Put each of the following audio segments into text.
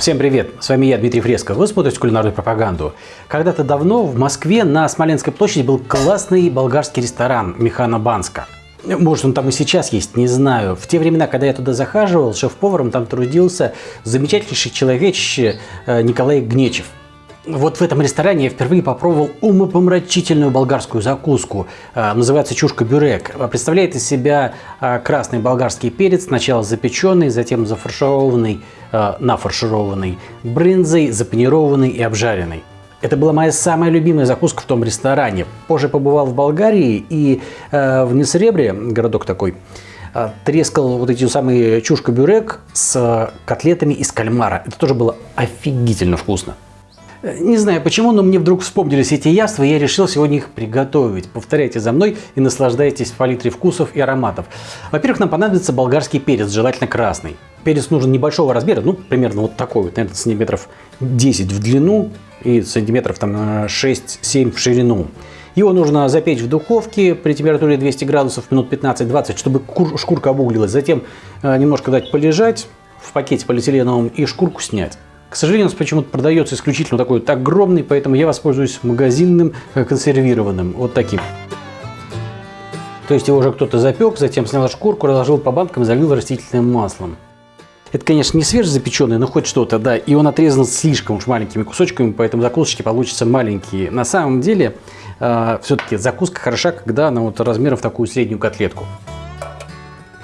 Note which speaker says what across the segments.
Speaker 1: Всем привет! С вами я, Дмитрий Фреско. Вы смотрите кулинарную пропаганду. Когда-то давно в Москве на Смоленской площади был классный болгарский ресторан Механа Банска. Может, он там и сейчас есть, не знаю. В те времена, когда я туда захаживал, шеф-поваром там трудился замечательнейший человечище э, Николай Гнечев. Вот в этом ресторане я впервые попробовал умопомрачительную болгарскую закуску. Э, называется чушка-бюрек. Представляет из себя э, красный болгарский перец, сначала запеченный, затем зафаршированный, э, нафаршированный брынзой, запанированный и обжаренный. Это была моя самая любимая закуска в том ресторане. Позже побывал в Болгарии и э, в Несребре, городок такой, э, трескал вот эти самые чушка-бюрек с котлетами из кальмара. Это тоже было офигительно вкусно. Не знаю почему, но мне вдруг вспомнились эти яства, и я решил сегодня их приготовить. Повторяйте за мной и наслаждайтесь палитрой вкусов и ароматов. Во-первых, нам понадобится болгарский перец, желательно красный. Перец нужен небольшого размера, ну, примерно вот такой вот, наверное, сантиметров 10 в длину и сантиметров там 6-7 в ширину. Его нужно запечь в духовке при температуре 200 градусов минут 15-20, чтобы шкурка обуглилась. Затем э, немножко дать полежать в пакете полиэтиленовом и шкурку снять. К сожалению, у нас почему-то продается исключительно такой вот огромный, поэтому я воспользуюсь магазинным э, консервированным, вот таким. То есть его уже кто-то запек, затем снял шкурку, разложил по банкам и залил растительным маслом. Это, конечно, не свежезапеченный, но хоть что-то, да. И он отрезан слишком уж маленькими кусочками, поэтому закусочки получатся маленькие. На самом деле, э, все-таки закуска хороша, когда она вот размером в такую среднюю котлетку.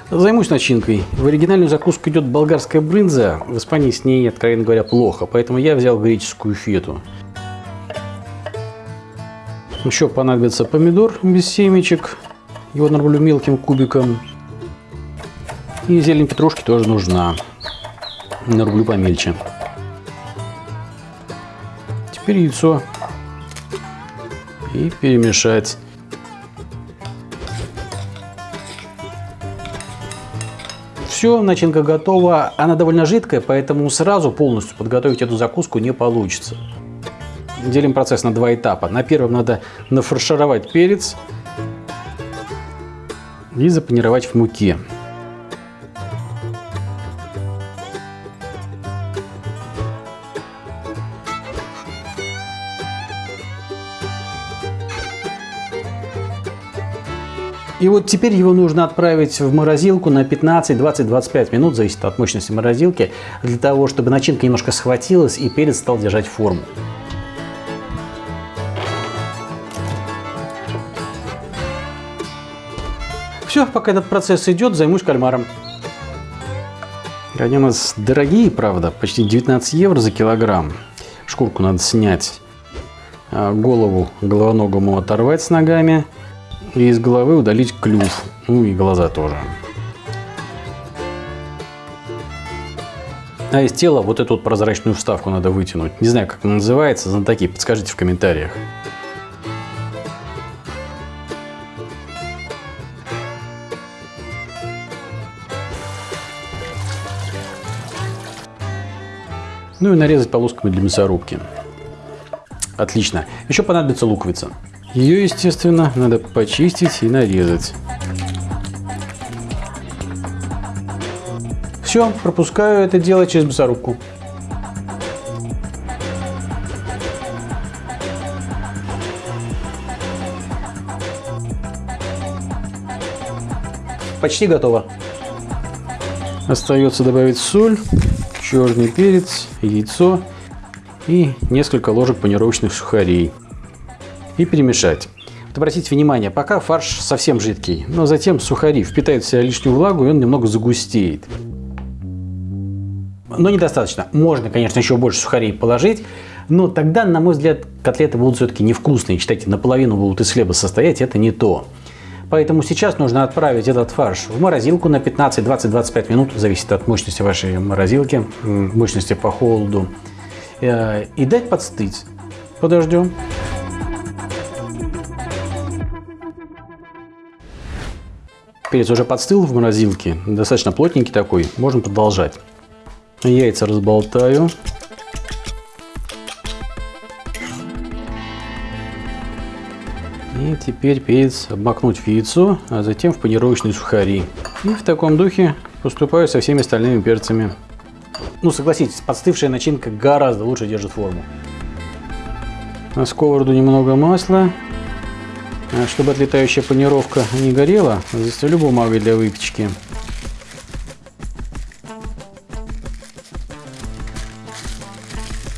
Speaker 1: Займусь начинкой. В оригинальную закуску идет болгарская брынза. В Испании с ней, откровенно говоря, плохо, поэтому я взял греческую фету. Еще понадобится помидор без семечек. Его нарублю мелким кубиком. И зелень петрушки тоже нужна. Нарублю помельче. Теперь яйцо. И перемешать. Все, начинка готова. Она довольно жидкая, поэтому сразу полностью подготовить эту закуску не получится. Делим процесс на два этапа. На первом надо нафаршировать перец и запанировать в муке. И вот теперь его нужно отправить в морозилку на 15, 20, 25 минут, зависит от мощности морозилки, для того, чтобы начинка немножко схватилась и перец стал держать форму. Все, пока этот процесс идет, займусь кальмаром. Они у нас дорогие, правда, почти 19 евро за килограмм. Шкурку надо снять, а голову головоногому оторвать с ногами – и из головы удалить клюв, ну и глаза тоже. А из тела вот эту вот прозрачную вставку надо вытянуть. Не знаю, как она называется, знатоки, подскажите в комментариях. Ну и нарезать полосками для мясорубки. Отлично. Еще понадобится луковица. Ее, естественно, надо почистить и нарезать. Все, пропускаю это дело через мясорубку. Почти готово. Остается добавить соль, черный перец, яйцо и несколько ложек панировочных сухарей и перемешать. Вот обратите внимание, пока фарш совсем жидкий, но затем сухари впитают в себя лишнюю влагу и он немного загустеет. Но недостаточно. Можно, конечно, еще больше сухарей положить, но тогда, на мой взгляд, котлеты будут все-таки невкусные. Считайте, наполовину будут из хлеба состоять, это не то. Поэтому сейчас нужно отправить этот фарш в морозилку на 15, 20, 25 минут, зависит от мощности вашей морозилки, мощности по холоду, э, и дать подстыть. Подождем. Перец уже подстыл в морозилке, достаточно плотненький такой, можем продолжать. Яйца разболтаю. И теперь перец обмакнуть в яйцо, а затем в панировочные сухари. И в таком духе поступаю со всеми остальными перцами. Ну, согласитесь, подстывшая начинка гораздо лучше держит форму. На сковороду немного масла. А чтобы отлетающая панировка не горела, застелю бумагой для выпечки.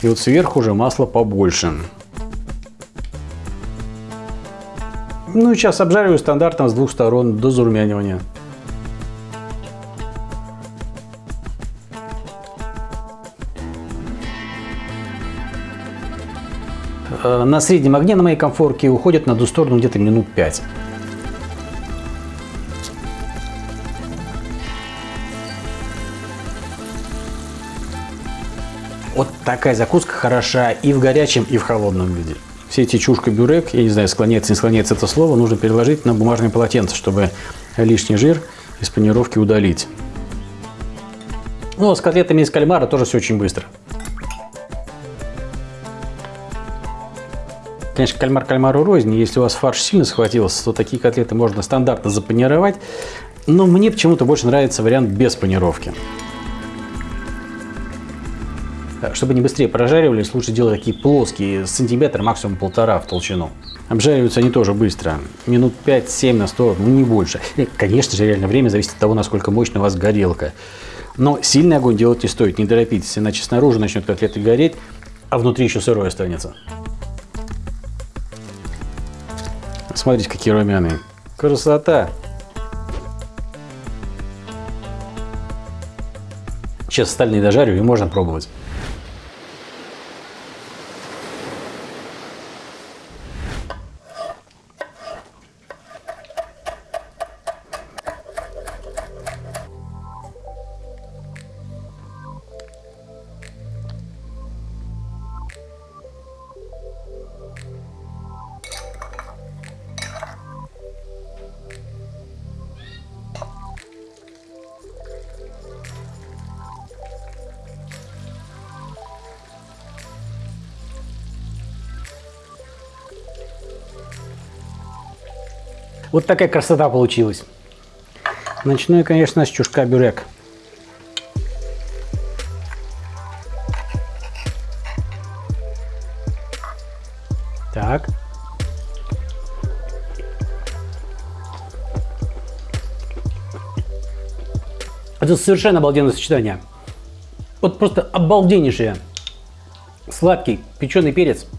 Speaker 1: И вот сверху уже масло побольше. Ну и сейчас обжариваю стандартно с двух сторон до зарумянивания. На среднем огне на моей комфорке уходит на ту сторону где-то минут 5. Вот такая закуска хороша и в горячем, и в холодном виде. Все эти чушка-бюрек, я не знаю, склоняется, не склоняется это слово, нужно переложить на бумажное полотенце, чтобы лишний жир из панировки удалить. Ну, а с котлетами из кальмара тоже все очень быстро. Конечно, кальмар кальмару рознь. Если у вас фарш сильно схватился, то такие котлеты можно стандартно запанировать. Но мне почему-то больше нравится вариант без панировки. Чтобы они быстрее прожаривались, лучше делать такие плоские, сантиметр, максимум полтора в толщину. Обжариваются они тоже быстро. Минут 5-7 на 100, ну не больше. И, конечно же, реально время зависит от того, насколько мощная у вас горелка. Но сильный огонь делать не стоит, не торопитесь, иначе снаружи начнет котлеты гореть, а внутри еще сырой останется. Смотрите, какие румяные. Красота! Сейчас остальные дожарю и можно пробовать. Вот такая красота получилась. Начну я, конечно, с чушка бюрек. Так. Это совершенно обалденное сочетание. Вот просто обалденнейшее. Сладкий печеный перец –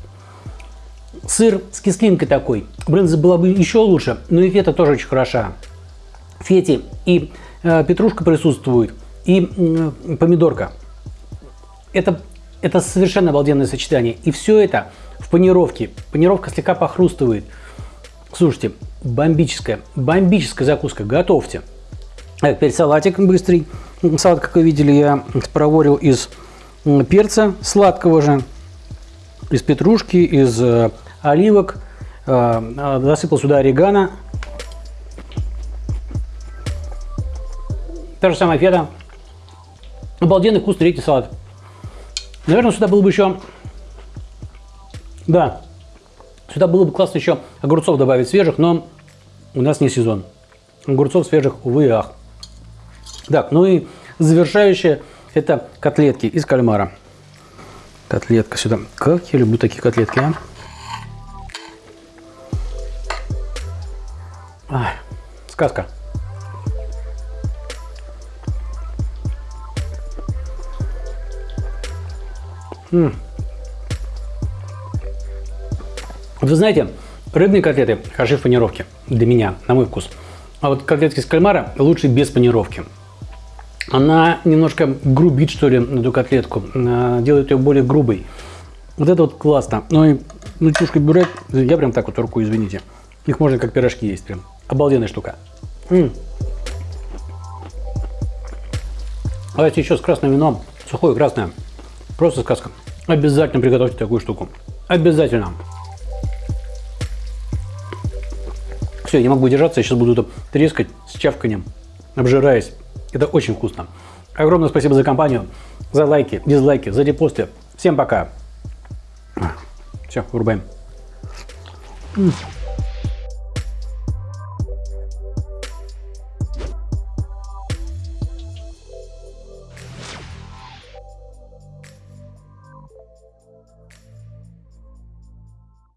Speaker 1: Сыр с кислинкой такой. Брынза была бы еще лучше, но и фета тоже очень хороша. Фети и э, петрушка присутствует, и э, помидорка. Это, это совершенно обалденное сочетание. И все это в панировке. Панировка слегка похрустывает. Слушайте, бомбическая, бомбическая закуска. Готовьте. А теперь салатик быстрый. Салат, как вы видели, я проворил из перца сладкого же, из петрушки, из э, оливок, э, засыпал сюда орегано. Та же самая фета. Обалденный вкус третий салат. Наверное, сюда было бы еще... Да, сюда было бы классно еще огурцов добавить свежих, но у нас не сезон. Огурцов свежих, увы и ах. Так, ну и завершающее это котлетки из кальмара. Котлетка сюда. Как я люблю такие котлетки, а? Ай, сказка. М Вы знаете, рыбные котлеты хороши в панировке, для меня, на мой вкус. А вот котлетки с кальмара лучше без панировки. Она немножко грубит, что ли, эту котлетку, делает ее более грубой. Вот это вот классно. Ну и ну, чушка бюрек, я прям так вот руку, извините. Их можно как пирожки есть прям. Обалденная штука. М -м. Давайте еще с красным вином. Сухое красное. Просто сказка. Обязательно приготовьте такую штуку. Обязательно. Все, я не могу держаться. Я сейчас буду это трескать с чавканием, обжираясь. Это очень вкусно. Огромное спасибо за компанию, за лайки, дизлайки, за репосты. Всем пока. Все, вырубаем. Mm.